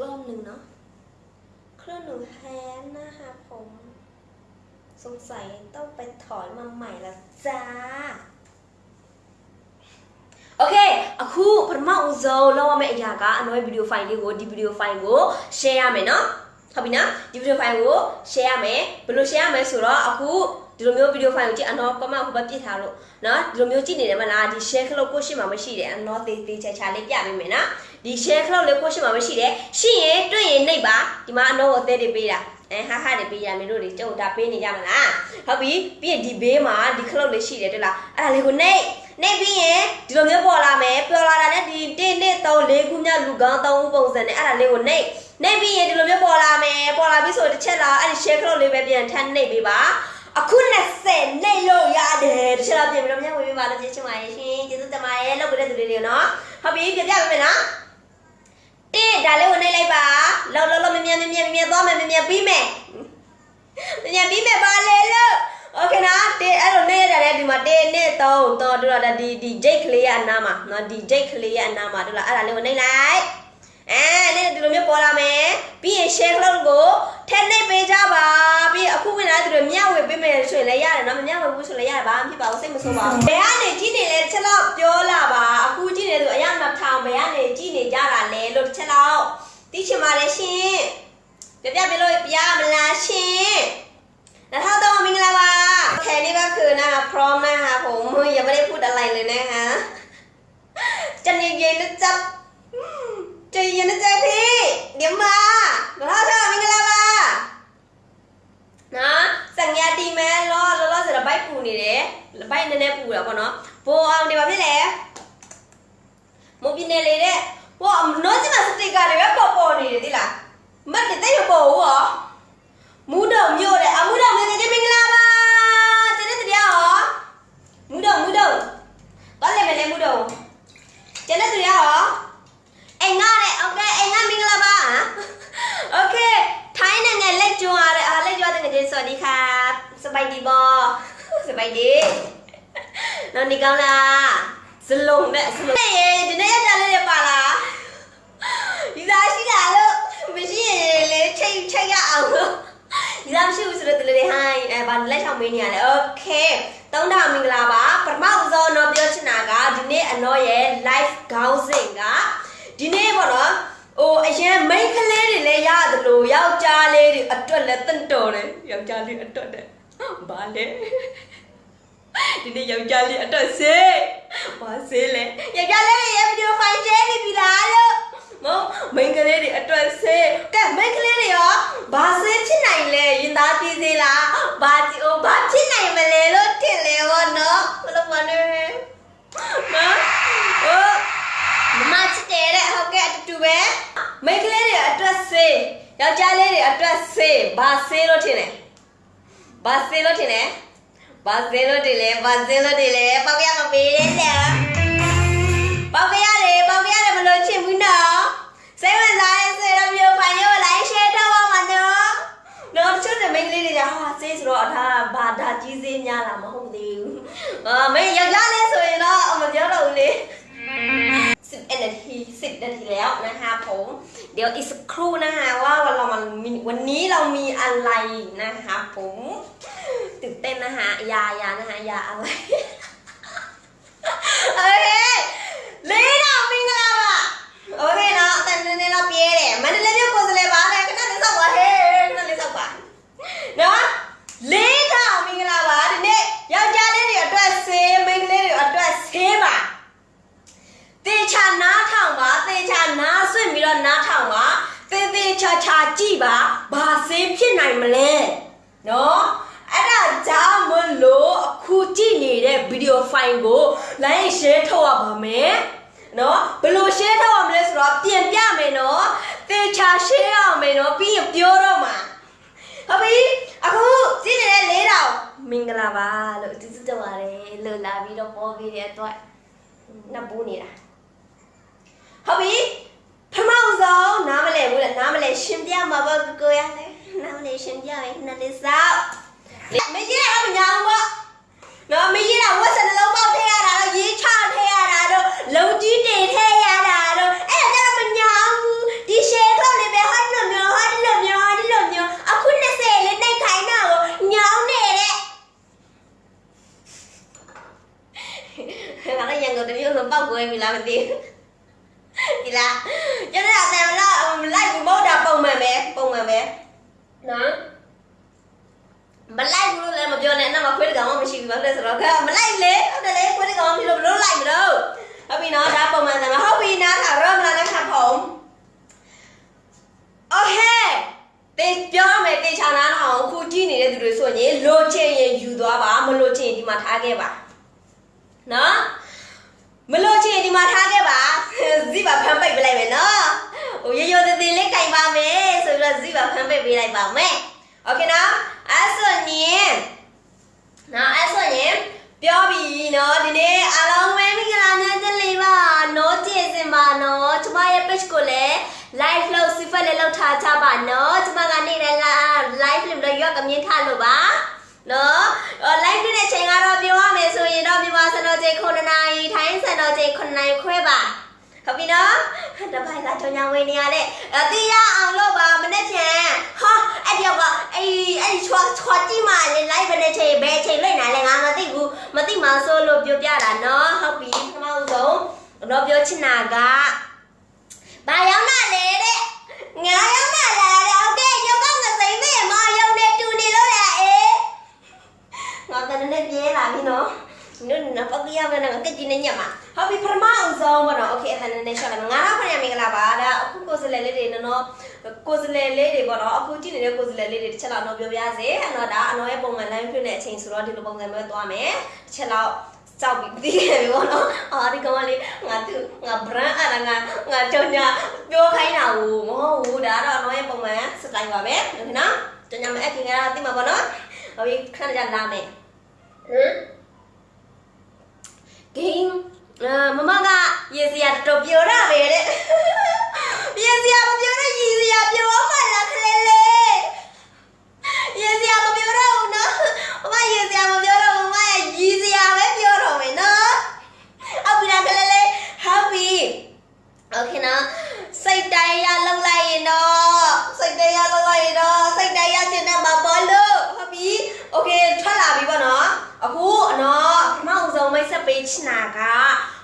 รอบหนึ่งเนาะเครื่องหนึ่งแฮนนะคะผม สงสัยต้องไปถอนมาใหม่แล้วจ้า โอเค အခုပထမဦးဆုံးလောက်ရမယ့်အရာကအနွယ်ဗီဒီယိုဖိုင်လေးကိုဒီဗီဒီယိုဖိုင်ကို share ရမယ်เนาะဟုတ်ပြီနော်ဒီဗီဒီယိုဖိုင်ကို share ရမယ်ဘယ်လို share ရမလဲဆိုတော့အခုဒီလိုမျိုးဗီဒီယိုဖိုင်ကိုကြည့်အနော် comment ဟိုဘက်ပြစ်ထားလို့နော်ဒီလိုမျိုးကြည့်နေတယ်မလားဒီ share ခလုတ်ကိုရှိမှမရှိတယ်အနော်သေးသေးချာချာလေးပြပေးမယ်နော် ဒီ share ခလုတ်လေးကိုရှိမှမရှိတယ်ရှိရင်တွေ့ရင်နှိပ်ပါဒီမှာအနော်ကိုအသေးတွေပေးတာအဲဟာဟာတွေပေးရမင်းတို့တွေကြုံတာပေးနေကြမလားဟုတ်ပြီပြီးရင်ဒီဘေးမှာဒီခလုတ်လေးရှိတယ်တွေ့လားအဲ့ဒါလေးကိုနှိပ်နှိပ်ပြီးရင်ဒီလိုမျိုးပေါ်လာမယ်ပေါ်လာတာနဲ့ဒီ1 2 3 4ခုမြောက်လူကောင်း3ဦးပုံစံနဲ့အဲ့ဒါလေးကိုနှိပ်နှိပ်ပြီးရင်ဒီလိုမျိုးပေါ်လာမယ်ပေါ်လာပြီဆိုတစ်ချက်လာအဲ့ဒီ share ခလုတ်လေးပဲပြန်ထပ်နှိပ်ပေးပါအခု20နှိပ်လို့ရတယ်တစ်ချက်တော့ပြင်ပြီးတော့မျက်ဝေးပေးပါလို့ပြချင်ပါရဲ့ရှင်ကျေးဇူးတင်ပါတယ်လောက်ပြတဲ့သူတွေတွေနော်ဟုတ်ပြီပြပြပေးမယ်နော် တင်းဒါလေးကိုနှိပ်လိုက်ပါလောလောလောမမြန်မမြန်မမြန်သွားမယ်မမြန်ပြီးမယ်မမြန်ပြီးမယ်ပါလေလို့โอเคနော်တင်းအဲ့လိုနှိပ်ရတာလေဒီမှာတင်းနှစ်သုံးတော့တို့တော့ဒီဒီဂျိတ်ကလေးရဲ့အနားမှာနော်ဒီဂျိတ်ကလေးရဲ့အနားမှာတို့လားအဲ့ဒါလေးကိုနှိပ်လိုက် အဲနေ့ဒီလိုမျိုးပေါ်လာမယ်ပြီးရင် share လောက်ကိုထည့်နှိပ်ပေးကြပါပြီးရင်အခုဝင်လာတဲ့သူတွေမျှဝေပေးမယ်ဆိုရင်လည်းရတယ်နော်မမျှဝေဘူးဆိုလည်းရတယ်ဘာမှဖြစ်ပါဘူးစိတ်မဆိုးပါဘူးဘယ်ကနေကြည့်နေလဲတစ်ချက်တော့ပြောလာပါအခုကြည့်နေသူအရင်နှစ်ထောင်ဘယ်ကနေကြည့်နေကြတာလဲလို့တစ်ချက်တော့သိချင်ပါတယ်ရှင်ပြပြပြလို့ပြမလားရှင်နောက်ထောက်တော့မင်္ဂလာပါแค่นี้ก็คือนะคะพร้อมนะคะผมยังไม่ได้พูดอะไรเลยนะคะจะเย็นๆนะจ๊ะ ကြည်ရနေကြပြီမြမမဟုတ်တော့မင်္ဂလာပါနော်စင်ရတီမဲလောလောလောဆိုတော့ဘိုက်ပူနေတယ်ဘိုက်နည်းနည်းပူတာပေါ့နော်ဘိုးအောင်နေပါဖြစ်လေမုတ်ပြနေလေတဲ့ဘိုးနိုးစင်မစတစ်ကာတွေပဲပေါ်ပေါ်နေတယ်တိလားမတ်တဲ့တိတ်မပေါ်ဘူးဟောမူးတော့မြို့တယ်အမူးတော့မင်းကြီးမင်္ဂလာပါတနေ့တရားဟောမူးတော့မူးတော့တော်လည်းမလဲမူးတော့တနေ့တရားဟော အိမ်ငါတဲ့โอเคအိမ်ငါမင်္ဂလာပါโอเค ထိုင်းနိုင်ငံလက်ကျွန်းရတဲ့အားလက်ကျွန်းတဲ့ငယ်စวัสดีครับสบายดีบอสบายดีနော်နေကောင်းလားစလုံးနဲ့စလုံးရေဒီနေ့ရက်ကြလေးရပါလားဒီသားရှိတာလို့မရှိရင်လေချိန်ချိန်ရအောင်လို့ဒီသားမရှိဘူးဆိုတော့တလေဟိုင်းအဲဗာလက်ချောင်းမင်းနေရတယ်โอเคသုံးတာမင်္ဂလာပါပထမဦးဆုံးတော့ပြောချင်တာကဒီနေ့အနော်ရဲ့ live ခေါင်းစဉ်က ဒီနေ့ပေါ့နော်ဟိုအရင်မိန်းကလေးတွေလည်းရတယ်လို့ယောက်ျားလေးတွေအတွက်လည်းတင့်တော်တယ်ယောက်ျားလေးအတွက်တဲ့ဘာလဲဒီနေ့ယောက်ျားလေးအတွက်စေးဘာစေးလဲယောက်ျားလေးတွေရဲ့ဗီဒီယိုဖိုင်ကျဲနေပြီလားလို့မမိန်းကလေးတွေအတွက်စေးကဲမိန်းကလေးတွေရောဘာစေးဖြစ်နိုင်လဲရင်သားပြေးစေးလားဘာဒီဟိုဘာဖြစ်နိုင်မလဲလို့ထင်လေဘောနော်ဘယ်လိုမလဲနော်ဟို မမချစ်တယ်တဲ့ဟုတ်ကဲ့အတူတူပဲမိန်းကလေးတွေအတွက်ဆေးယောက်ျားလေးတွေအတွက်ဆေးဘာဆေးလို့ထင်လဲဘာဆေးလို့ထင်လဲဘာဆေးလို့ထင်လဲဘာဆေးလို့ထင်လဲပေါက်ရမပေးတဲ့လေပေါက်ရတယ်ပေါက်ရတယ်မလို့ချင်ဘူးနော်စိတ်ဝင်စားရင်စေတော့မျိုးဖိုင်ရောလိုက်ရှယ်တော့ပါမနော်တော့ချွတ်တဲ့မိန်းကလေးတွေကဟာဆေးဆိုတော့ဒါဘာဒါကြီးစေးများလားမဟုတ်သေးဘူးအာမင်းယောက်ျားလေးဆိုရင်တော့အမပြောတော့ဘူးလေ 11 นาที 10 นาทีแล้วนะคะผมเดี๋ยวอีกสักครู่นะคะว่าวันเรามันวันนี้เรามีอะไรนะคะผมตื่นเต้นนะคะยายานะคะยาอะไรโอเคลีดอ่ามิงกลาบอะโอเคเนาะแต่ในเราเปียเด่มันเล่นเรื่องโกสเลบาอะไรก็น่าจะสักวันเฮ้น่าจะสักวันเนาะลีดอ่ามิงกลาบอะทีนี้ยาจะเล่นอยู่อัตราเซมิงเล่นอยู่อัตราเซบา သေချာနားထောင်ပါသေချာနားဆွင့်ပြီးတော့နားထောင်ပါသေသေးချာချာကြည့်ပါဘာဆေးဖြစ်နိုင်မလဲနော်အဲ့ဒါကြောင့်မလို့အခုကြည့်နေတဲ့ဗီဒီယိုဖိုင်ကို like share ထုတ်ရပါမယ်နော်ဘယ်လို share ထုတ်ရမလဲဆိုတော့ပြင်ပြမယ်နော်သေချာ share ရမယ်နော်ပြီးရင်ပြောတော့မှာဟုတ်ပြီအခုကြည့်နေတဲ့လေးတောင်မင်္ဂလာပါလို့ကျေးဇူးတင်ပါတယ်လို့လာပြီးတော့ပေါ်ပြီးတဲ့အတွက်နှစ်ဘူးနေတာ ဟုတ်ပြီပထမဆုံးနားမလဲဘူးလေနားမလဲရှင်းပြမှာပေါ့ကိုကိုရလေနားမလဲရှင်းပြမယ်နှစ်လေးစောက်မရေးအောင်မညာအောင်ပေါ့နော်မရေးတာဝက်စနှလုံးပေါက်ထည့်ရတာတော့ရေးချထည့်ရတာတော့လုံကြီးတေထည့်ရတာတော့အဲ့ဒါကြတော့မညာဘူးဒီ share ထုတ်နေပဲဟာဒီလိုမျိုးဟာဒီလိုမျိုးဟာဒီလိုမျိုးအခု20လေးနှိုက်ခိုင်းတာကိုညောင်းနေတဲ့ငါလည်းရန်ကုန်တမျိုးလုံးပေါက်ကွဲပြီလားမသိဘူး ဒီလားကျွန်တော်အတန်လာလိုက်ဘူးမဟုတ်တာပုံမှန်ပဲပုံမှန်ပဲနော်မလိုက်ဘူးလို့လည်းမပြောနဲ့အဲ့မှာခွေးတကောင်မှမရှိဘူးဘာလို့လဲဆိုတော့ကမလိုက်လေဟုတ်တယ်လေခွေးတကောင်မရှိလို့ဘလို့လိုက်မလို့ဟုတ်ပြီနော်ဒါပုံမှန်တယ်ဟုတ်ပြီနားထာရောမလားလည်းခါဖုံโอเคတေပြောမယ်တေချာနာအောင်အခုကြည့်နေတဲ့သူတွေဆိုရင်လိုချင်ရင်ယူသွားပါမလိုချင်ရင်ဒီမှာထားခဲ့ပါနော်မလို့ချင်ဒီမှာထားခဲ့ပါ ဇိပါဖမ်းပိတ်ပြလိုက်မယ်နော်ဟိုရရသေးသေးလေးကြိုင်ပါမယ်ဆိုပြီးတော့ဇိပါဖမ်းပိတ်ပေးလိုက်ပါမယ်โอเคနော်အဲ့ဆိုရင်နော်အဲ့ဆိုရင်ပြောပြီနော်ဒီနေ့အားလုံးပဲမင်္ဂလာညချင်လေးပါနော်ကြည့်စင်ပါနော်ကျမရဲ့ page ကိုလည်း live လို့စီဖက်လေးလောက်ထားကြပါနော်ကျမကနေလည်း live လို့လည်းရောက်ကမြင်ထားလို့ပါနော်အော် live တဲ့ချိန်ကတော့ပြောရမယ်ဆိုရင်တော့မြန်မာစံတော်ချိန်9နာရီထိုင်းစံတော်ချိန်9နာရီခွဲပါ ဟုတ်ပြီနော်တပိုင်ကကြောင်ညာဝင်နေရတဲ့အတိရအောင်လို့ပါမနေ့ပြန်ဟာအဲ့ဒီကအဲ့အဲ့ချွာချွာကြည့်မှလေ live နဲ့ချိန်ဘယ်ချိန်လွင့်နိုင်လဲငါမသိဘူးမသိမှဆိုလို့ပြောပြတာနော်ဟုတ်ပြီပထမဆုံးတော့ပြောချင်တာကဘာရောက်လာလဲတဲ့ငါရောက်လာလားတဲ့ဟုတ်တယ်ရုပ်ကငစိမ့်မေမရုပ်နဲ့တူနေလို့လားအေးငါတနေ့နဲ့ပြေးလာပြီနော် နင်နပကရမယ်နော်ကကြည့်နေညမှာဟုတ်ပြီပထမအောင်ဆုံးပါတော့โอเคအခါနဲ့ရှော့လိုက်ငါတော့ခရမင်္ဂလာပါဒါအခုကိုစလဲလေးတွေနော်ကိုစလဲလေးတွေပေါ့နော်အခုကြည့်နေတဲ့ကိုစလဲလေးတွေတစ်ချက်လောက်တော့ပြောပြစေအနော်ဒါအနော်ရဲ့ပုံမှန် line ဖြစ်တဲ့အချိန်ဆိုတော့ဒီလိုပုံစံမျိုးသွားမယ်တစ်ချက်လောက်ကြောက်ပြီးပြီးခဲ့ပြီပေါ့နော်အာဒီကောင်လေးငါသူငါ brand အဲ့ဒါငါငါကြောင်ညာပြောခိုင်းတာဘူးမဟုတ်ဘူးဒါတော့အနော်ရဲ့ပုံမှန်စတိုင်ပါပဲโอเคနော်ကြောင်ညာမအခင်ကတိမှာပေါ့နော်ဟုတ်ပြီခဏကြာလာမယ်ဟမ် game အာမမကရေစရာတော်တော်ပြောတာပဲတဲ့ရေစရာမပြောတော့ရေစရာပြောမှလားခလေးလေးရေစရာမပြောတော့ဘူးနော်မမရေစရာမပြောတော့ဘူးမမရေစရာပဲပြောတော့မယ်နော်ဟုတ်ပြီလားခလေးလေးဟုတ်ပြီโอเคနော်စိတ်တိုင်းရလောက်လိုက်ရင်တော့စိတ်တိုင်းရလောက်လိုက်ရင်တော့စိတ်တိုင်းရချင်တဲ့မှာပေါ်လို့ဟုတ်ပြီ โอเคထွက်လာပြီပေါ့နော်အခုနော်ပထမအောင်ဆုံးမိတ်ဆက်ပေးချင်တာက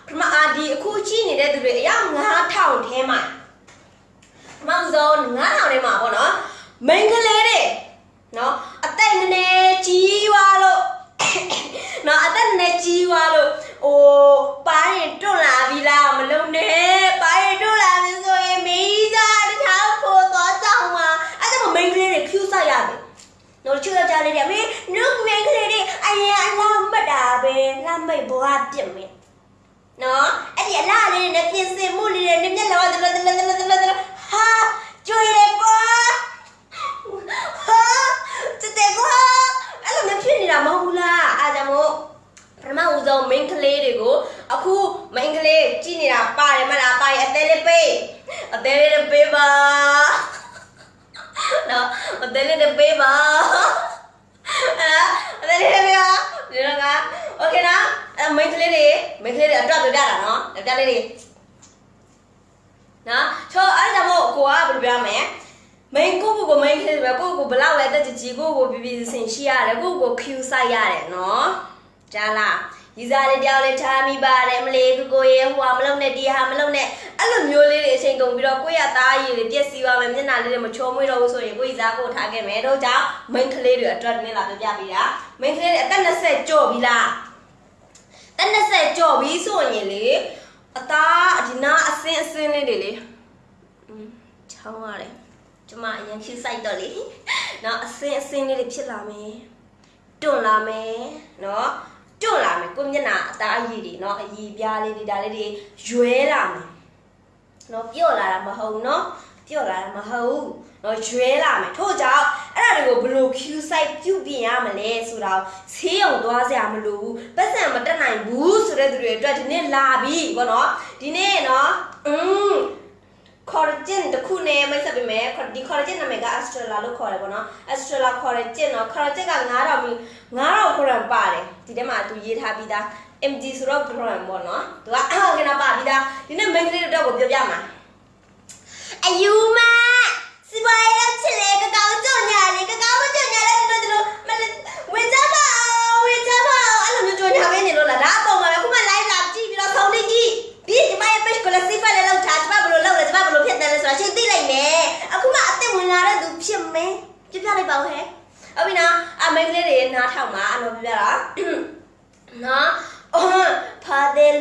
ပထမအာဒီအခုချိနေတဲ့သူတွေအယောက်9000ထဲမှာပထမအောင်ဆုံး9000ထဲမှာပေါ့နော်မိန်းကလေးတွေနော် နော်ချူကြလေးတွေမင်းနုမိန်းကလေးတွေအရင်အလားမှတ်တာပဲလမ်းမိတ်ဘွားပြစ်မယ်နော်အဲ့ဒီအလားလေးနဲ့ပြင်ဆင်မှုလေးတွေနဲ့မျက်လုံးတလတလတလတလတလဟာကြွေရကွာဟာစတဲ့ကွာအဲ့လိုမျိုးဖြစ်နေတာမဟုတ်ဘူးလားအားကြောင့်မို့ပထမဦးဆုံး main ကလေးတွေကိုအခု main ကလေးကြည့်နေတာပါတယ်မလားပါရအသေးလေးပေးအသေးလေးပေးပါ နော်အသေးလေးပေးပါအာအသေးလေးပေးပါဒီတော့ကโอเคနော်အဲ main ကလေးတွေ main ကလေးတွေအတွက်ပြပြတာနော်ပြလေးတွေနော်ချောအဲ့ဒါမို့ကိုကဘယ်လိုပြောမလဲ main ကိုကိုကို main ဖြစ်ပဲကိုကိုဘလောက်လဲတက်ကြကြီးကိုကိုပြပြစင်ရှိရတယ်ကိုကို Q ဆိုင်ရတယ်နော်ကြားလား ရီစားလေးတယောက်လေးထားမိပါတယ်မလေးကိုကိုရေဟိုဟာမလုံနဲ့ဒီဟာမလုံနဲ့အဲ့လိုမျိုးလေးတွေအချိန်ကုန်ပြီးတော့ကိုယ့်ရသားရည်တွေပြက်စီးသွားမယ်မျက်နှာလေးတွေမချိုးမွေးတော့ဘူးဆိုရင်ကိုရီစားကိုထားခဲ့မယ်တို့ကြောင့် main ကလေးတွေအတွက်နင်းလာပြပြပေးတာ main ကလေးတွေအသက်20ကျော်ပြီလားအသက်20ကျော်ပြီဆိုရင်လေအသားဒီနာအစင်းအစင်းလေးတွေလေอืมချောင်းရတယ်ကျမအရင်ဖြူဆိုင်တော့လေနော်အစင်းအစင်းလေးတွေဖြစ်လာမယ်တွန့်လာမယ်နော် တွန့်လာမယ်ကိုမျက်နှာအသားအရည်တွေနော်အရည်ပြားလေးတွေဒါလေးတွေရွဲလာမယ်နော်ပြော့လာတာမဟုတ်ဘူးနော်ပြော့လာတာမဟုတ်ဘူးနော်ရွဲလာမယ်ထို့ကြောင့်အဲ့ဒါတွေကိုဘယ်လို Q site ပြုပြင်ရမလဲဆိုတော့ဆေးရုံသွားစရာမလိုဘူးပတ်စံမတက်နိုင်ဘူးဆိုတဲ့သူတွေအတွက်ဒီနေ့လာပြီပေါ့နော်ဒီနေ့နော်อืม collagen တစ်ခုနဲ့မိတ်ဆက်ပေးမယ်ဒီ collagen နာမည်က astrella လို့ခေါ်တယ်ပေါ့နော် astrella collagen နော် collagen က9000မီ9000 gram ပါတယ်ဒီထဲမှာသူရေးထားပြီးသား mg ဆိုတော့ gram ပေါ့နော်သူကအောက်ကနပါပြီးသားဒီနေ့ main ကလေးတော့ကိုပြောပြမှာအယူမစီပွားရေးလုပ်ချင်လေကကောင်းကြုံညာလေကကောင်းမကြုံညာလေတို့တို့မဝင်ကြပါဝင်ကြပါအဲ့လိုမျိုးကြုံညာပဲနေလို့လားဒါအပေါ်မှာပဲခုမှ ဒီကျမရဲ့ page ကိုလည်းစိတ်ဖက်လည်းလောက်ထားကျမဘယ်လိုလုပ်လဲကျမဘယ်လိုဖြစ်တယ်လဲဆိုတာရှင်းသိလိုက်မယ်အခုမှအသက်ဝင်လာတဲ့သူဖြစ်မင်းပြပြလိုက်ပါဦးဟဲ့ဟုတ်ပြီနော်အမေကလေးတွေနားထောင်ပါအနော်ပြပြတာနော်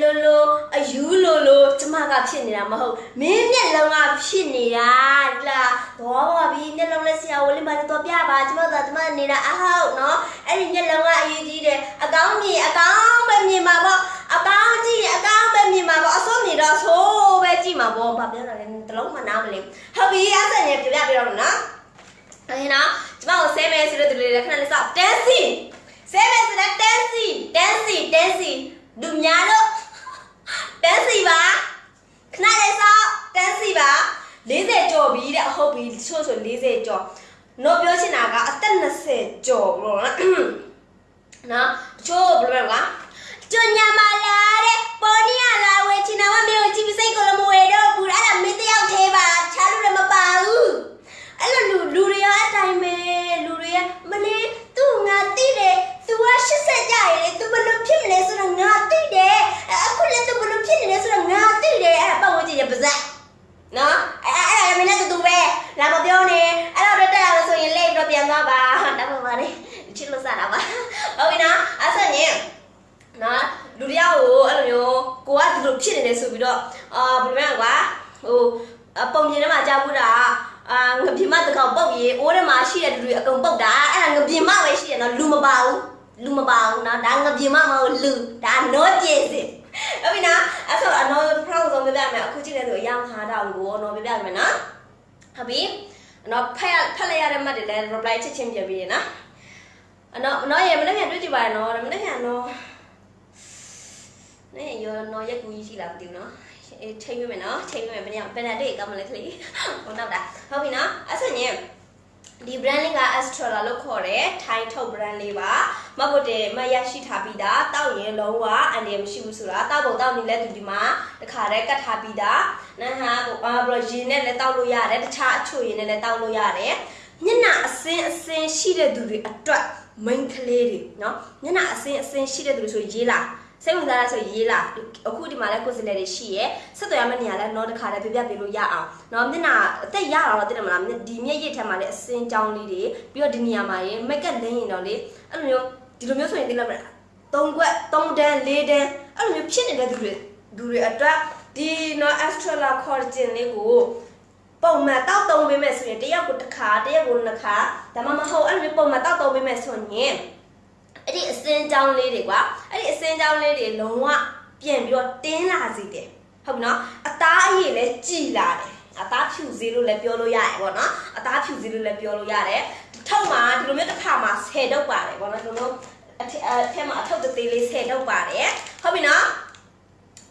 လိုလိုအယူလိုလိုကျမကဖြစ်နေတာမဟုတ်မင်းမျက်လုံးကဖြစ်နေတာဒီလားတော့ပါပြီမျက်လုံးနဲ့ဆရာဝန်လေးမလည်းတော့ပြပါကျမကကျမနေတာအဟောက်နော်အဲ့ဒီမျက်လုံးကအရေးကြီးတယ်အကောင်းမြင်အကောင်းပဲမြင်ပါပေါ့အကောင်းကြည့်ရင်အကောင်းပဲမြင်ပါပေါ့အစိုးမြင်တော့ဆိုးပဲကြည့်မှာပေါ့ဘာပြောတာလဲတလုံးမှနားမလဲဟုတ်ပြီအဲ့ဒါနဲ့ပြပြပြတော့နော်အဲ့နော်ကျမကိုဆဲမယ်ဆိုတဲ့သူတွေလည်းခဏလေးစောင့်တန်း စီဆဲမယ်ဆိုတဲ့တန်းစီတန်းစီတန်းစီလူများလို့တန်းစီပါခဏလေးစောင့်တန်းစီပါ40ကျော်ပြီတဲ့ဟုတ်ပြီချို့ဆို40ကျော်တော့ပြောချင်တာကအသက်20ကျော်ဘလို့နော်နော်ချို့ဘယ်လိုလဲကွာကျွညာမလာတဲ့ပေါ်နီယာလာဝဲချင်တာမမျိုးကြည့်ပြီးစိတ်ကိုလည်းမဝဲတော့ဘူးအဲ့ဒါမင်းတယောက်သေးပါချားလို့လည်းမပါဘူး အဲ့လိုလူလူတွေကအတိုင်းပဲလူတွေကမလေးသူ့ငါတိတယ်သူက80ကြရည်လေသူဘယ်လိုဖြစ်မလဲဆိုတော့ငါတိတယ်အခုလည်းသူဘယ်လိုဖြစ်နေလဲဆိုတော့ငါတိတယ်အဲ့ဒါပတ်ဝန်းကျင်ရဲ့ပါဇက်နော်အဲ့အဲ့အဲ့မင်းလည်းတူတူပဲလာမပြောနဲ့အဲ့တော့တက်ရလို့ဆိုရင်လိတ်တော့ပြန်သွားပါတတ်ပါပါလေချစ်လို့စတာပါဟုတ်ပြီနော်အဲ့ဆိုရင်နော်လူတယောက်ကိုအဲ့လိုမျိုးကိုကဒီလိုဖြစ်နေတယ်ဆိုပြီးတော့အာဘယ်လိုလဲကွာဟိုအပုံပြင်ထဲမှာကြားဘူးတာအာငပြင်းမတကောင်ပုတ်ရေအိုးထဲမှာရှိတဲ့လူတွေအကုန်ပုတ်တာအဲ့ဒါငပြင်းမပဲရှိတယ်နော်လူမပါဘူးလူမပါဘူးနော်ဒါငပြင်းမမဟုတ်လူဒါနောကျင်စင်ဟုတ်ပြီနော်အဲ့ဆိုအနော် proud ဆုံးပြပြမယ်အခုကြည့်နေဆိုအယောင်ခါတာကိုနော်ပြပြမယ်နော် ဟုတ်ပြီအနော်ဖက်ဖက်လိုက်ရတဲ့မှတ်တွေလည်း reply ချက်ချင်းပြပြီးရနော်အနော်အနော်ရေမနေ့ကတွေ့ကြည့်ပါရနော်မနေ့ကနော်နေရောနော်ရက်ကူကြီးရှိလားမသိဘူးနော်အေးချိန်ပြမယ်နော်ချိန်ပြမယ်ဘယ်နေရာဘယ်နဲ့တွေ့ကောင်းမလဲခလေးဟိုနောက်တာဟုတ်ပြီနော်အဲ့ဆိုရင် ဒီ brand လေးက Astrola လို့ခေါ်တယ်ထိုင်းထုတ် brand လေးပါမဟုတ်တယ်မရရှိထားပြီးသားတောက်ရင်လုံးဝအန်ဒီမရှိဘူးဆိုတာတောက်ပုံတောက်နေလဲသူဒီမှာတခါတည်းကတ်ထားပြီးသားနန်းဟာကိုအာဘရရင်နဲ့လည်းတောက်လို့ရတယ်တခြားအချို့ရင်နဲ့လည်းတောက်လို့ရတယ်ညနာအစင်းအစင်းရှိတဲ့သူတွေအတွက် main ကလေးတွေเนาะညနာအစင်းအစင်းရှိတဲ့သူတွေဆိုရေးလာ စိတ်ဝင်စားရဆိုရေးလာအခုဒီမှာလဲကိုယ်စလဲတွေရှိရဲဆက်သွယ်ရမယ့်နေရာလဲတော့တခါတည်းပြပြပေးလို့ရအောင်เนาะမျက်နှာအသက်ရအောင်တော့သိတယ်မလားဒီမျက်ရည်ထက်မှာလဲအစင်းကြောင်းလေးတွေပြီးတော့ဒီနေရာမှာရင် make up လင်းရင်တော့လေအဲ့လိုမျိုးဒီလိုမျိုးဆိုရင်သိလားမလား၃ခွက်၃တန်း၄တန်းအဲ့လိုမျိုးဖြစ်နေတဲ့သူတွေသူတွေအတွက်ဒီเนาะ Astrala collagen လေးကို ပုံမှန်တောက်တုံးပေးမယ်ဆိုရင်တစ်ယောက်ကိုတစ်ခါတစ်ယောက်ကိုနှစ်ခါဒါမှမဟုတ်အဲ့လိုမျိုးပုံမှန်တောက်တုံးပေးမယ်ဆိုရင် အဲ့ဒီအစင်းကြောင်းလေးတွေကွာအဲ့ဒီအစင်းကြောင်းလေးတွေလုံးဝပြန်ပြီးတော့တင်းလာစေတယ်ဟုတ်ပြီနော်အသားအရည်လည်းကြည်လာတယ်အသားဖြူစေးလို့လည်းပြောလို့ရတယ်ပေါ့နော်အသားဖြူစေးလို့လည်းပြောလို့ရတယ်ထောက်မှာဒီလိုမျိုးတစ်ခါမှာ10တုပ်ပါတယ်ပေါ့နော်ဒီလိုမျိုးအထက်အထက်မှာအထုပ်သေးလေး10တုပ်ပါတယ်ဟုတ်ပြီနော်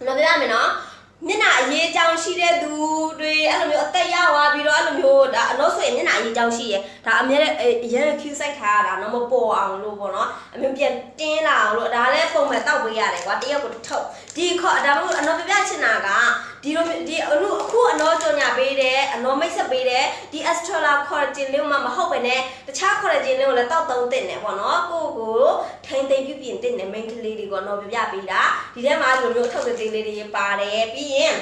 နော်ပြရမယ်နော် မျက်နှာအရေးကြောင်ရှိတဲ့သူတွေအဲ့လိုမျိုးအသက်ရောက်သွားပြီးတော့အဲ့လိုမျိုးဒါအလို့ဆိုရင်မျက်နှာအရေးကြောင်ရှိရယ်ဒါအမြဲတမ်းအရင် Q စိုက်ထားရတာတော့မပေါ်အောင်လို့ပေါ့နော်အမြဲပြန်တင်းလာအောင်လို့ဒါလည်းပုံမှန်တောက်ပေးရတယ်ကွာတရက်ကိုတစ်ထုပ်ဒီခေါ်ဒါမှမဟုတ်အနော်ပြပြချင်တာကဒီလိုဒီအခုအခုအနော်ကြော်ညာ ပေးတယ်အနော်မိတ်ဆက်ပေးတယ်ဒီ Astrala collagen လေးမှမဟုတ်ပဲねတခြား collagen လေးကိုလည်းတောက်သုံးတင်တယ်ပေါ့နော်ကိုကိုထိန်သိမ်းပြုပြင်တင်တယ် main ကလေးတွေကိုနော်ပြပြပေးတာဒီထဲမှာဒီလိုမျိုးအထုပ်သေးလေးတွေပါတယ်ပြီးရင်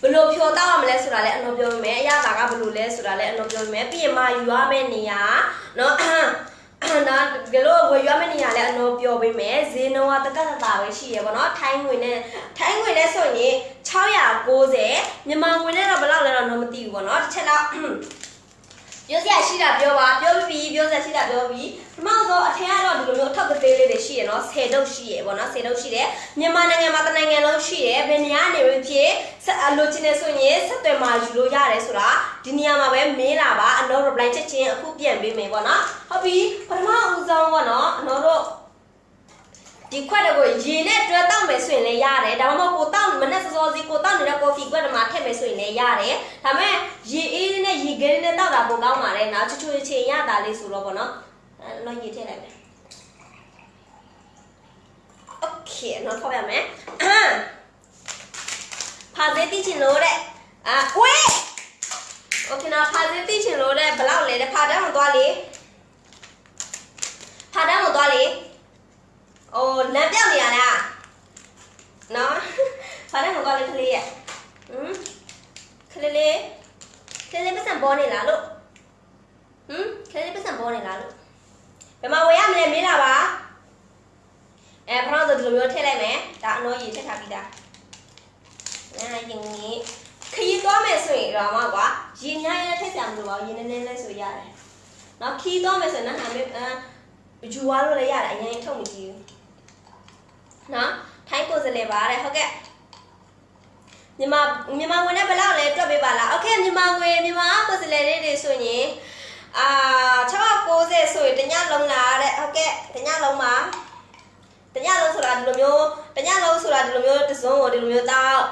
ဘယ်လိုဖြောတောက်ရမလဲဆိုတာလည်းအနော်ပြောမယ်အရသာကဘယ်လိုလဲဆိုတာလည်းအနော်ပြောမယ်ပြီးရင်မာယူရမယ့်နေရာ နော်နော်ဒီလိုဝယ်ရမယ့်နေရာလည်းအနော်ပြောပေးမယ်ဈေးနှုန်းကတကက်တတာပဲရှိရပါတော့ထိုင်းငွေနဲ့ထိုင်းငွေနဲ့ဆိုရင်690မြန်မာငွေနဲ့တော့ဘယ်လောက်လဲတော့တော့မသိဘူးပေါ့နော်တစ်ချက်တော့ ပြောစရာရှိတာပြောပါပြောပြီးပြောစရာရှိတာပြောပြီးပထမဆုံးအထင်ကတော့ဒီလိုမျိုးအထောက်အသေးလေးတွေရှိရနော်10တုပ်ရှိရပေါ့နော်10တုပ်ရှိတယ်မြန်မာနိုင်ငံမှာတနိုင်ငံလုံးရှိရဘယ်နေရာနေပဲဖြစ်ဆက်အလိုချင်နေဆိုရင်ဆက်သွယ်မှာယူလို့ရတယ်ဆိုတာဒီနေရာမှာပဲမင်းလာပါအနော် reply ချက်ချင်းအခုပြန်ပေးမယ်ပေါ့နော်ဟုတ်ပြီပထမဦးဆုံးပေါ့နော်အနော်တို့ ဒီခွက်တွေကိုရေနဲ့တွဲတောက်မယ်ဆိုရင်လည်းရတယ်ဒါမှမဟုတ်ကိုတောက်မနဲ့စောစောစီကိုတောက်နေတဲ့ coffee ခွက်တွေမှာထည့်မယ်ဆိုရင်လည်းရတယ်ဒါပေမဲ့ရေအေးနဲ့ရေခဲနဲ့တောက်တာပိုကောင်းပါတယ်နော်ချွချွချင်ရတာလေးဆိုတော့ပေါ့နော်အဲ့တော့ရေထည့်လိုက်မယ် Okay နော်ထောက်ရမယ်ဖာသေးတိချင်လို့တဲ့အာဝေး Okay နော်ဖာသေးတိချင်လို့တဲ့ဘယ်လောက်လဲတဲ့ဖာတန်းကိုသွားလေဖာတန်းကိုသွားလေ အိုးလမ်းပြောက်နေရလားနော်ဖားတယ်မကောင်းလေးကလေးရဟမ်ကလေးလေးကလေးလေးပတ်စံပေါ်နေလားလို့ဟမ်ကလေးလေးပတ်စံပေါ်နေလားလို့ဘယ်မှာဝယ်ရမလဲမေးလာပါအဲပထမဆိုဒီလိုမျိုးထည့်လိုက်မယ်ဒါအနော်ရေထည့်ထားပြီးသားအဲရင်ကြီးခရီးသွားမယ်ဆိုရင်တော့မှကွာရေများရဲထည့်စရာမလိုပါဘူးရေနည်းနည်းလေးဆိုရတယ်နော်ခီးသွားမယ်ဆိုရင်တော့ဟာမျိုးအဲယူသွားလို့လည်းရတယ်အရင်ထုတ်မကြည့်ဘူး နော်ထိုင်းကိုယ်စလဲပါတဲ့ဟုတ်ကဲ့မြန်မာမြန်မာဝင်နဲ့ဘယ်လောက်လဲတွက်ပေးပါလားโอเคမြန်မာဝင်မြန်မာကိုယ်စလဲလေးတွေဆိုရင်အာ690ဆိုရင်တညလုံးလားတဲ့ဟုတ်ကဲ့တညလုံးပါတညလုံးဆိုတာဒီလိုမျိုးတညလုံးဆိုတာဒီလိုမျိုးတစုံကိုဒီလိုမျိုးတောက်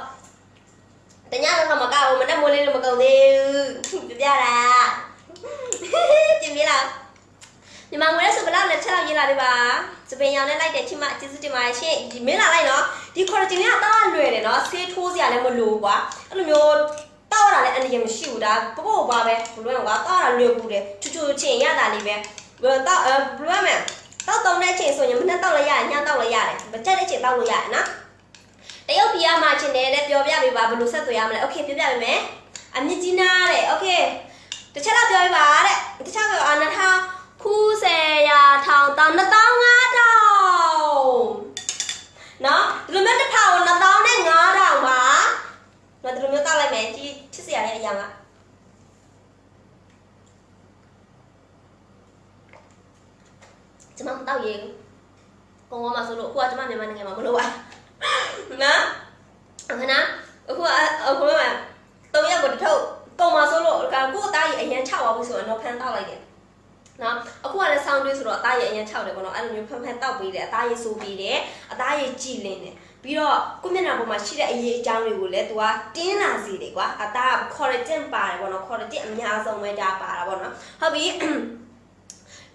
တညလုံးတော့မကောက်ဘူးမနဲ့မိုးလေးတော့မကုန်သေးဘူးပြပြတာကျင်ပြလား မြန်မာငွေနဲ့ဆိုဘယ်လောက်လဲချက်လောက်ရေးလာပေးပါစပင်ရောင်နဲ့လိုက်တယ်ချိမကျေးဇူးတင်ပါတယ်ရှင်ဒီမင်းလာလိုက်နော်ဒီခေါ်ဂျင်လေးကတောက်လွယ်တယ်နော်ဆေးထိုးစရာလည်းမလိုကွာအဲ့လိုမျိုးတောက်ရတာလည်းအနေရမရှိဘူးဒါပပို့ပါပဲဘလွဲကွာတောက်ရလွယ်ဘူးတယ်ချူချူချင်းရတာလေးပဲဘယ်တောက်အဲဘလွဲမယ်တောက်တုံတဲ့အချိန်ဆိုရင်မနဲ့တောက်လိုက်ရတယ်ညတောက်လိုက်ရတယ်မကြက်တဲ့အချိန်တောက်လို့ရတယ်နော်တရုတ်ပြည်ကမှချင်းတယ်လည်းပြောပြပေးပါဘယ်လိုဆက်သွယ်ရမလဲโอเคပြောပြပေးမယ်အမြင့်ကြီးနာတဲ့โอเคတစ်ချက်တော့ပြောပြပါတဲ့တစ်ချက်ပြောအာနထား ခုဆယ်ရာထောင်တောင်နှစ်တောင်းငါးတောင်နော်ဒီလိုမျိုးတစ်ထောင်နှစ်တောင်းနဲ့ငါးတောင်ပါနော်ဒီလိုမျိုးတောက်လိုက်မယ်ကြီးချစ်စရာလေးအရာကကျွန်မမတောက်ရေကိုကောမှာဆိုလို့အခုကကျွန်မမြန်မာနိုင်ငံမှာမလို့ပါနော်အခဏအခုကအခုကတုံးရက်ကိုတစ်ထုပ်ပုံမှာဆိုလို့ကကို့အသားကြီးအရင်ချောက်သွားပြီဆိုတော့ဖန်တောက်လိုက်တယ် နော်အခုကလည်းဆောင်းတွေးဆိုတော့အသားရည်အရင်ခြောက်တယ်ပေါ့နော်အဲ့လိုမျိုးဖန်ဖန်တောက်ပေးတယ်အသားရည်ဆိုပေးတယ်အသားရည်ကြည်လင်းတယ်ပြီးတော့ကိုမျက်နှာပေါ်မှာရှိတဲ့အရေးအကြောင်းတွေကိုလည်း तू ကတင်းလာစေတယ်ကွာအသားက collagen ပါတယ်ပေါ့နော် collagen အများဆုံးပဲဒါပါတာပေါ့နော်ဟုတ်ပြီ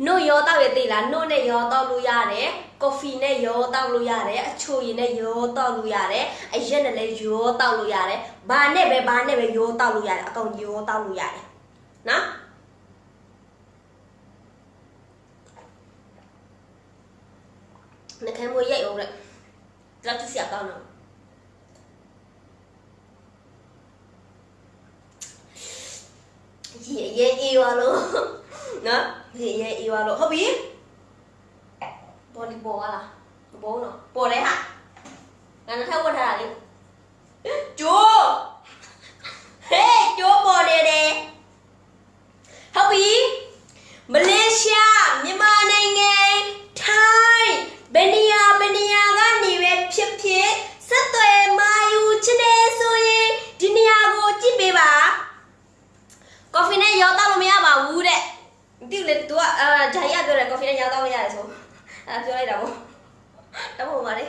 နို့ရောတောက်ရသေးလားနို့နဲ့ရောတောက်လို့ရတယ်ကော်ဖီနဲ့ရောတောက်လို့ရတယ်အချိုရည်နဲ့ရောတောက်လို့ရတယ်အရက်နဲ့လည်းရောတောက်လို့ရတယ်ဘာနဲ့ပဲဘာနဲ့ပဲရောတောက်လို့ရတယ်အကောင်ရောတောက်လို့ရတယ်နော် နှခမ်းမွေးရိုက်အောင်တဲ့ကြောက်ကြည့်စရာကောင်းတော့ရေရေအေးပါလို့နော်ရေရေအေးပါလို့ဟုတ်ပြီဘောလီဘောလားဘောနော်ပေါ်လဲဟာငါနဲ့ထပ်ဝတ်ထားတာလေကျိုးဟေးကျိုးပေါ်နေတယ်ဟုတ်ပြီမလေးရှားမြန်မာနိုင်ငံထိုင်းဘယ်နေရာဘယ်နေရာကနေပဲဖြစ်ဖြစ်ဆက်သွယ်မာယူချင်တယ်ဆိုရင်ဒီနေရာကိုကြည့်ပေးပါကော်ဖီနဲ့ရောတောက်လို့မရပါဘူးတဲ့ဒီလေ तू ကအာဂျာရီကပြောတယ်ကော်ဖီနဲ့ရောတောက်လို့ရတယ်ဆိုအဲပြောလိုက်တာပေါ့တော့ဘုံပါလေ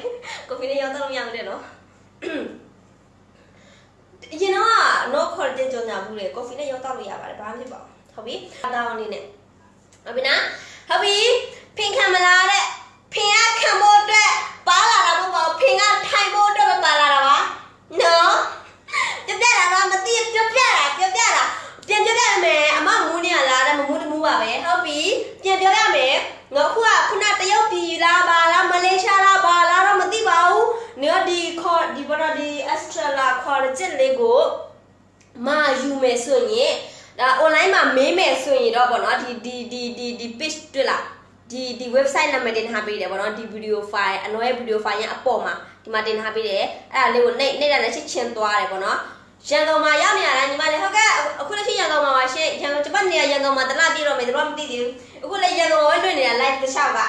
ကော်ဖီနဲ့ရောတောက်လို့မရဘူးတဲ့နော်အရင်တော့ no collagen ကြောင့်ညာဘူးလေကော်ဖီနဲ့ရောတောက်လို့ရပါတယ်ဘာမှမဖြစ်ပါဘူးဟုတ်ပြီအသားအနေနဲ့ဟုတ်ပြီနော်ဟုတ်ပြီဖင်ခံမလားတဲ့ဖင်ကခံဖို့အတွက်ပါလာတာမဟုတ်ပါဘူးဖင်ကထိုင်ဖို့အတွက်ပဲပါလာတာပါနော်ပြပြတာတော့မသိပြပြတာပြပြတာပြန်ပြပြမယ်အမမူးနေရလားတဲ့မမူးတမူးပါပဲဟုတ်ပြီပြန်ပြောရမယ်ငါခုကခုနတရုတ်ပြည်လားပါလားမလေးရှားလားပါလားတော့မသိပါဘူးနော်ဒီခေါ်ဒီဘောဒီ extra လာခေါ်ချက်လေးကိုမာယူမယ်ဆိုရင်ဒါ online မှာမေးမယ်ဆိုရင်တော့ဗောနော်ဒီဒီဒီဒီဒီ page တွေ့လားဒီဒီ website နာမည်တင်ထားပေးတယ်ဗောနော်ဒီ video file အနော်ရဲ့ video file ရအပေါ်မှာဒီမှာတင်ထားပေးတယ်အဲ့ဒါလေးကိုနှိပ်နှိပ်တာလည်းချစ်ချင်းသွားတယ်ဗောနော်ရန်ကုန်မှာရောက်နေရတာညီမလေးဟုတ်ကဲ့အခုလက်ရှိရန်ကုန်မှာပါရှင့်ရန်ကုန်ဂျပန်နေရရန်ကုန်မှာတလားပြည့်တော့မယ်တို့ကမသိသေးဘူးအခုလည်းရန်ကုန်ဝဲတွေ့နေတာ live တစ်လျှောက်က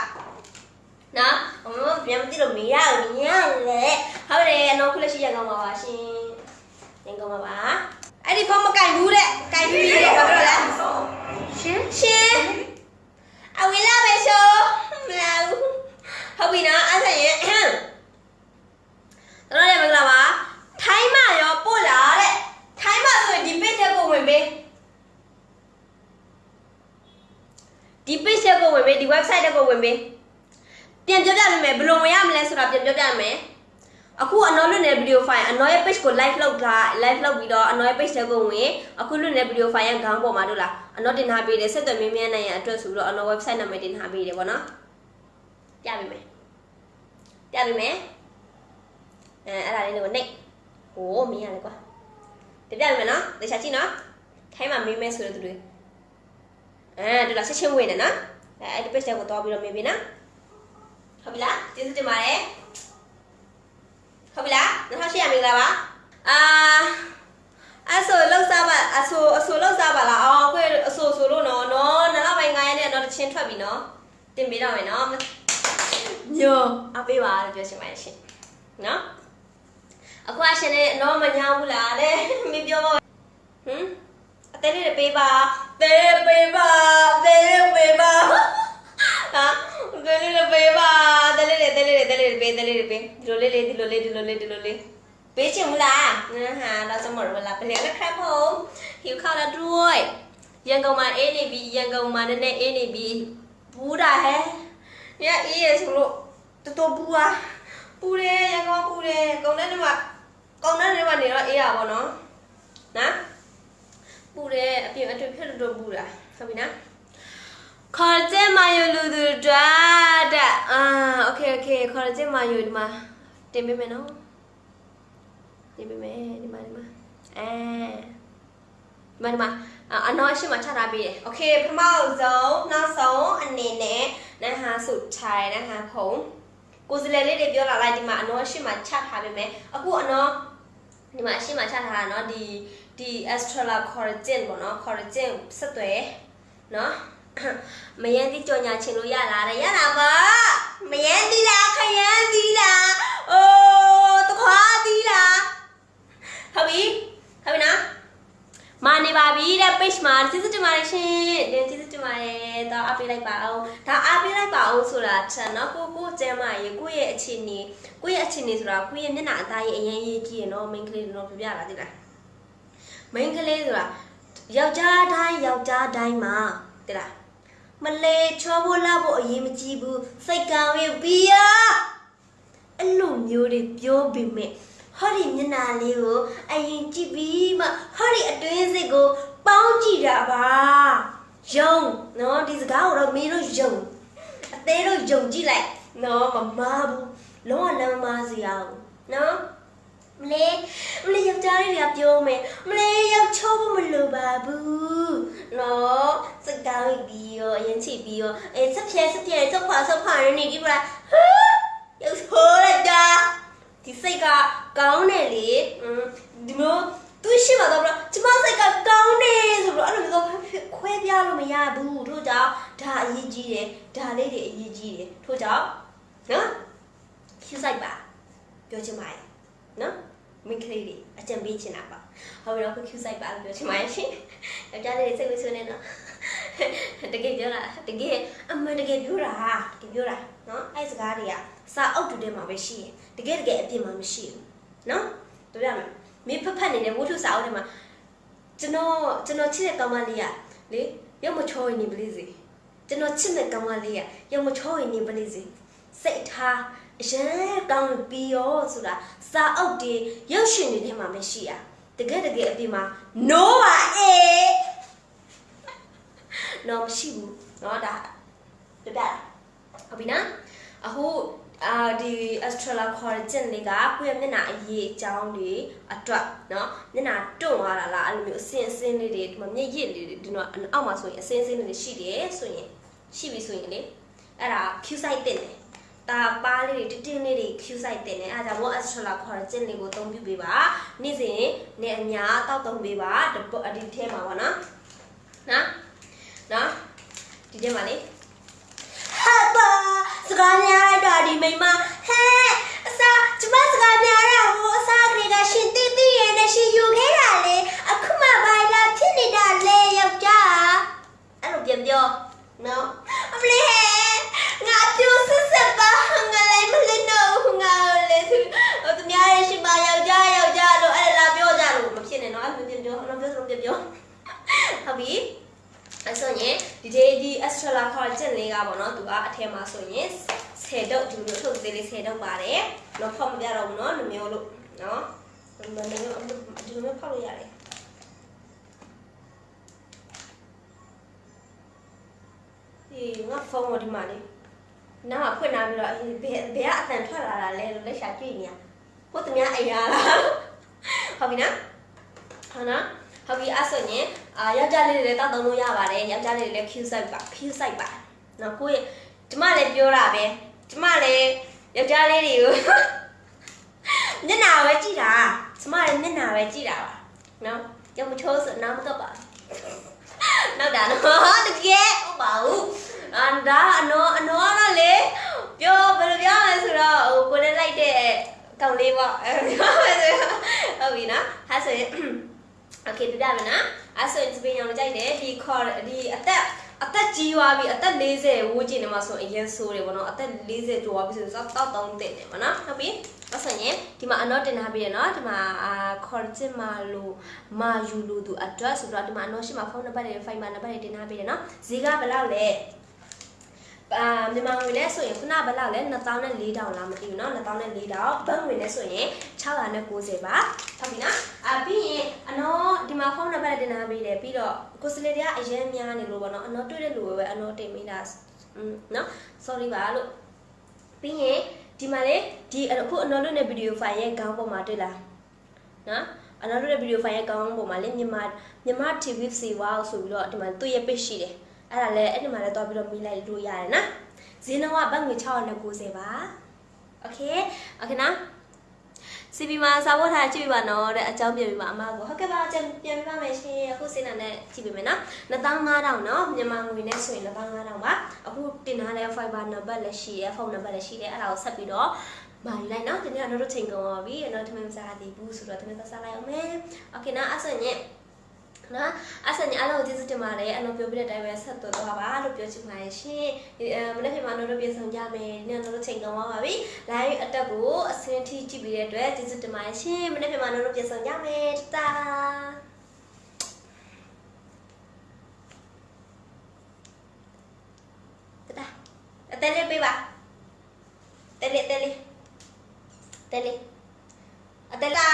နော်ဟိုပြန်မသိလို့မရဘူးညလေဟုတ်တယ်အနော်ခုလက်ရှိရန်ကုန်မှာပါရှင် ရန်ကုန်မှာပါအဲ့ဒီဖုန်းမကင်ဘူးတဲ့ကင်ပြီးတယ်ဘာလို့လဲရှင်ရှင်အဝီလာပဲရှိုးမလာဘူးဟုတ်ပြီနော်အဲ့ဒါရင်တော်ရမင်္ဂလာပါထိုင်းမရောပို့လာတဲ့ထိုင်းမဆိုရင်ဒီ page တက်ကိုဝင်ပေးဒီ page တက်ကိုဝင်ပေးဒီ website တက်ကိုဝင်ပေးပြန်ပြောပြပေးမယ်ဘယ်လိုဝင်ရမလဲဆိုတာပြန်ပြောပြမယ် အခုအနော်လွတ်နေဗီဒီယိုဖိုင်အနော်ရဲ့ page ကို live လုပ်တာ live လုပ်ပြီးတော့အနော်ရဲ့ page တက်ကိုဝင်အခုလွတ်နေဗီဒီယိုဖိုင်ရဲ့ခေါင်းပေါ်မှာတို့လားအနော်တင်ထားပေးတယ်ဆက်သွယ်မင်းမြန်းနိုင်ရအတွက်ဆိုတော့အနော် website နာမည်တင်ထားပေးတယ်ပေါ့နော်ပြပေးမယ်ပြပေးမယ်အဲအဲ့ဒါလေးကိုနှိပ်ဟိုးမင်းရတယ်ကွာပြပြပေးမယ်နော်တခြားကြည့်နော်ထိုင်းမှာမေးမယ်ဆိုတဲ့သူတွေအဲတို့လားချက်ချင်းဝင်တယ်နော်အဲအဲ့ဒီ page တက်ကိုတော့ပြီးတော့မေးပြီနော်ဟုတ်ပြီလားကျေးဇူးတင်ပါတယ် ဟုတ်ပြီလား2800မင်္ဂလာပါအာအဆိုလောက်စားပါအဆိုအဆိုလောက်စားပါလားအော်ကိုအဆိုဆိုလို့နော်နော်နောက်တော့ပိုင်း9ရက်နဲ့တော့တချင်းထွက်ပြီနော်တင်ပေးတော့မယ်နော်ညိုအပေးပါလို့ပြောချင်ပါတယ်ရှင်နော်အခုအရှင်နဲ့တော့မညာဘူးလားတဲ့မင်းပြောပါဟမ်အသေးလေးပေးပါသေးပေးပါသေးပေးပါဟာ သေးလေးပေးပါသေးလေးသေးလေးသေးလေးပေးသေးလေးပေးဒီလိုလေးလေးဒီလိုလေးဒီလိုလေးဒီလိုလေးပေးချင်မလားဟာတော့စမရဝလာပလေလက်ခပ်ဖို့หิวข้าวแล้วด้วยရန်ကုန်မှာအေးနေပြီရန်ကုန်မှာနည်းနည်းအေးနေပြီဘူးတာဟဲ့ညအေးရဆိုလို့တော်တော်ဘူးอ่ะပူတယ်ရန်ကုန်ပူတယ်ကုန်တဲ့နေ့မှာကုန်တဲ့နေ့မှာနေတော့အေးရပါတော့နော်ပူတယ်အပြင်အတွေ့ဖြစ်လို့တော့ပူတာဟုတ်ပြီနော် ခေါ်ကျဲမာယိုလူသူဒွာတဲ့အာโอเคโอเคခေါ်ကျဲမာယိုဒီမှာတင်ပေးမယ်နော်တင်ပေးမယ်ဒီမှာဒီမှာအဲဒီမှာဒီမှာအနော်အရှိမချထားပေးတယ်โอเคပထမဆုံးနောက်ဆုံးအနေနဲ့နဟဟာစုထိုင်နဟဟာဖုံကိုစလဲလေးတွေပြောလာလိုက်ဒီမှာအနော်အရှိမချထားပေးမယ်အခုအနော်ဒီမှာအရှိမချထားတာเนาะဒီဒီ Astrala collagen ပေါ့เนาะ collagen ဆက်သွယ်เนาะ မယန်းတိကြော်ညာချင်လို့ရလားတဲ့ရတာပါမယန်းတိလားခယန်းတိလားအိုးတခွားတိလားဟုတ်ပြီဟုတ်ပြီနော်မာနေပါပြီတဲ့ page မှာကျေးဇူးတင်ပါတယ်ရှင်တင်ကျေးဇူးတင်ပါတယ်တော့အားပေးလိုက်ပါအောင်ဒါအားပေးလိုက်ပါအောင်ဆိုတာချက်နော်ကိုကိုကျမ်းမရေကိုရဲ့အခြေအနေကိုရဲ့အခြေအနေဆိုတာကိုရဲ့မျက်နှာအသားရဲ့အရင်ရေးကြည့်ရနော် main ကလေးတော့ပြပြလာသိလား main ကလေးဆိုတာယောက်ျားတိုင်းယောက်ျားတိုင်းမှာသိလား မလေးချောဖို့လာဖို့အရေးမကြီးဘူးစိတ်ကောင်းရင်ဘီယာအဲ့လိုမျိုးတွေပြောပေမဲ့ဟောဒီမျက်နှာလေးကိုအရင်ကြည့်ပြီးမှဟောဒီအတွင်းစိတ်ကိုပေါင်းကြည့်တာပါယုံနော်ဒီစကားကိုတော့မင်းတို့ယုံအသေးတို့ယုံကြည့်လိုက်နော်မမားဘူးလုံးဝလမ်းမမားစီအောင်နော် မလေးမလေးယောက်ျားလေးကပြောမယ်မလေးယောက်ချောဖို့မလိုပါဘူးနော်စကားပြီးရောအရင်ချစ်ပြီးရောအဲဆက်ဖြဲဆက်ဖြဲဆက်ခွာဆက်ခွာရနေကြည့်ပါဟာယောက်ချောလိုက်တာဒီစိတ်ကကောင်းတယ်လေဒီမျိုးသူရှိမှတော့ကျမစိတ်ကကောင်းတယ်ဆိုတော့အဲ့လိုမျိုးခွဲပြလို့မရဘူးတို့ကြောင့်ဒါအရေးကြီးတယ်ဒါလေးတွေအရေးကြီးတယ်ထို့ကြောင့်နော်ဖြူဆိုင်ပါပြောချင်ပါတယ်နော် မိန်းကလေးတွေအကြံပေးချင်တာပါဟုတ်ပြီတော့ခု Q site ပါလို့ပြောချင်ပါတယ်ရှင်ယောက်ျားလေးတွေစိတ်ဝဆွနေတော့တကယ်ပြောတာတကယ်အမှန်တကယ်ပြောတာတကယ်ပြောတာနော်အဲ့စကားတွေကစာအုပ်တူထဲမှာပဲရှိရင်တကယ်တကယ်အပြင်မှာမရှိဘူးနော်တို့ရမယ်မင်းဖက်ဖက်နေတဲ့ဝတ္ထုစာအုပ်ထဲမှာကျွန်တော်ကျွန်တော်ချစ်တဲ့ကောင်မလေးကလေရုပ်မချောရင်နေပလေးစီကျွန်တော်ချစ်တဲ့ကောင်မလေးကရုပ်မချောရင်နေပလေးစီစိတ်ထား အရင်ကောင်းပြီးရောဆိုတာစာအုပ်တွေရုပ်ရှင်တွေထဲမှာမရှိရတကယ်တကယ်အပြင်မှာ no ပါအေး no မရှိဘူးเนาะဒါပြပြဟုတ်ပြီနော်အခုအာဒီ Astrala collagen လေးကကိုယ့်ရဲ့မျက်နှာအရေးအကြောင်းတွေအတွက်เนาะမျက်နှာတွန့်သွားတာလားအဲ့လိုမျိုးအစင်အစင်လေးတွေဒီမှာမျက်ရည်လေးတွေဒီတော့အောက်မှာဆိုရင်အစင်အစင်လေးတွေရှိတယ်ဆိုရင်ရှိပြီဆိုရင်လေအဲ့ဒါ Q site တင်တယ် တာပါလေးတွေတင်းတင်းလေးတွေ Q site တင်တယ်အဲဒါကြောင့် Astrala collagen လေးကိုအသုံးပြုပေးပါနေ့စဉ်နေ့အများတောက်သုံးပေးပါဒီထဲမှာပေါ့နော်နော်နော်ဒီထဲမှာလေဟာပါစကားများလိုက်တာဒီမိမဟဲအစားကျမစကားများတာဟိုအစားကလေးကရှင်တိတိရဲ့နဲ့ရှင်ယူခဲ့တာလေအခုမှဘာလာဖြစ်နေတာလဲယောက်ျားအဲ့လိုပြန်ပြောနော်အမလေးငါပြိုစစ်စစ်ပါငါလည်းမလင်းတော့ငါလည်းသူသူများရဲ့ရှင်ပါယောက်ျားယောက်ျားလို့အဲ့လာပြောကြလို့မဖြစ်နဲ့နော်အဲ့လိုပြန်ပြောအဲ့ လိုပြောဆိုပြန်ပြောဟုတ်ပြီအဲ့ဆိုရင်ဒီဒီဒီ Astrala collagen လေးကပေါ့နော်သူကအထဲမှာဆိုရင်10ဒုတ်ဒီလိုထုတ်သေးလေး10ဒုတ်ပါတယ်တော့ဖောက်မပြတော့ဘူးနော်နှမျိုးလို့နော်ဒီလိုမျိုးဒီလိုမျိုးဖောက်လို့ရတယ်ဒီငါဖုန်းမဒီမှာလေးနားမှာဖွင့်လာပြီးတော့ဘယ်ဘယ်ကအတန်ထွက်လာတာလဲလို့လက်ရှာကြည့်နေရဟုတ်တယ်များအိမ်ရလားဟုတ်ပြီနော်ဟုတ်နော် ဟုတ်ပြီအဲ့ဆိုရင်အာယောက်ျားလေးတွေလည်းတောက်သုံးလို့ရပါတယ်ယောက်ျားလေးတွေလည်း Q site ပါ Q site ပါနော်ကိုယ့်ရဲ့ကျမလည်းပြောတာပဲကျမလည်းယောက်ျားလေးတွေကိုမျက်နှာပဲကြည့်တာကျမလည်းမျက်နှာပဲကြည့်တာပါနော်ကြောင်မချိုးဆိုနောက်မတော့ပါနောက်တာနော်တကယ်ဟုတ်ပါဘူးအန်ဒါအနောအနောကတော့လေပြောဘယ်လိုပြောလဲဆိုတော့ဟိုကိုလည်းလိုက်တဲ့ကောင်လေးပေါ့အဲပြောမယ်ဆိုဟုတ်ပြီနော်ဟာဆိုရင် โอเคပြပြမယ်နော်အဲ့ဆိုရင်စပင်းရောင်ကြိုက်တယ်ဒီခေါ်ဒီအသက်အသက်ကြီးသွားပြီအသက်40ဝန်းကျင်နေမှာဆိုအရင်ဆိုးတယ်ဗောနော်အသက်40ကျော်သွားပြီဆိုတော့တောက်တောင်းတင်တယ်ဗောနော်ဟုတ်ပြီအဲ့ဆိုရင်ဒီမှာအနော့တင်ထားပြီးရနော်ဒီမှာအာခေါ်ချင်မာလို့မာယူလို့သူ address ဆိုတော့ဒီမှာအနော့ရှိမှာဖုန်းနံပါတ်တွေ file နံပါတ်တွေတင်ထားပြီးရနော်ဈေးကဘယ်လောက်လဲ အာမြန်မာငွေနဲ့ဆိုရင်ခုနဘယ်လောက်လဲ2400လားမသိဘူးเนาะ2400ဘတ်ငွေနဲ့ဆိုရင်690ပါဟုတ်ပြီနော်အာပြီးရင်အနော်ဒီမှာဖုန်းနံပါတ်တင်ထားပေးတယ်ပြီးတော့ကိုစလေတွေကအရင်များနေလို့ပေါ့နော်အနော်တွေ့တဲ့လူပဲပဲအနော်တင်မိတာอืมเนาะ sorry ပါလို့ပြီးရင်ဒီမှာလေဒီအခုအနော်လွတ်တဲ့ဗီဒီယိုဖိုင်ရဲ့ခေါင်းပေါ်မှာတွေ့လားနော်အနော်လွတ်တဲ့ဗီဒီယိုဖိုင်ရဲ့ခေါင်းပေါ်မှာလေမြန်မာမြန်မာ TV စီဝါဆိုပြီးတော့ဒီမှာသူ့ရဲ့ page ရှိတယ် အဲ့ဒါလည်းအဲ့ဒီမှာလည်းတွားပြီးတော့မိလိုက်လို့ရတယ်နော်ဈေးနှုန်းကဘတ်ငွေ690ပါโอเคโอเคနော် CP မှာစာဝတ်ထားကြည့်ပြပါနော်တဲ့အကြောင်းပြပြပါအမကိုဟုတ်ကဲ့ပါအကျန်ပြန်ပြပါမယ်ရှင်အခုစိတ်နာနဲ့ကြည့်ပြမယ်နော်2500နော်မြန်မာငွေနဲ့ဆိုရင်2500ပါအခုတင်ထားတဲ့ fiber နံပါတ်လည်းရှိတယ်ဖုန်းနံပါတ်လည်းရှိတယ်အဲ့ဒါကိုဆက်ပြီးတော့မာယူလိုက်နော်ဒီနေ့ကတော့ချိန်ကုန်ပါပြီနော်ထမင်းစားသေးဘူးဆိုတော့ထမင်းစားလိုက်အောင်မယ်โอเคနော်အဲ့ဆိုရင် နော်အဲ့ဆိုရင်အားလုံးကိုကျေးဇူးတင်ပါတယ်အလုံးပြောပြတဲ့အတိုင်းပဲဆက်သွယ်သွားပါလို့ပြောချင်ပါတယ်ရှင်ဒီအဲမနေ့ကမှတော့တို့ပြန်ဆောင်ကြမယ်ဒီနေ့တော့ချိန်ကုန်ပါပြီ live အတက်ကိုအစင်းထိကြည့်ပြီးတဲ့အတွက်ကျေးဇူးတင်ပါတယ်ရှင်မနေ့ကမှတော့ပြန်ဆောင်ကြမယ်တာတာအတဲလေးပေးပါတဲလေးတဲလေးတဲလေးအတဲလာ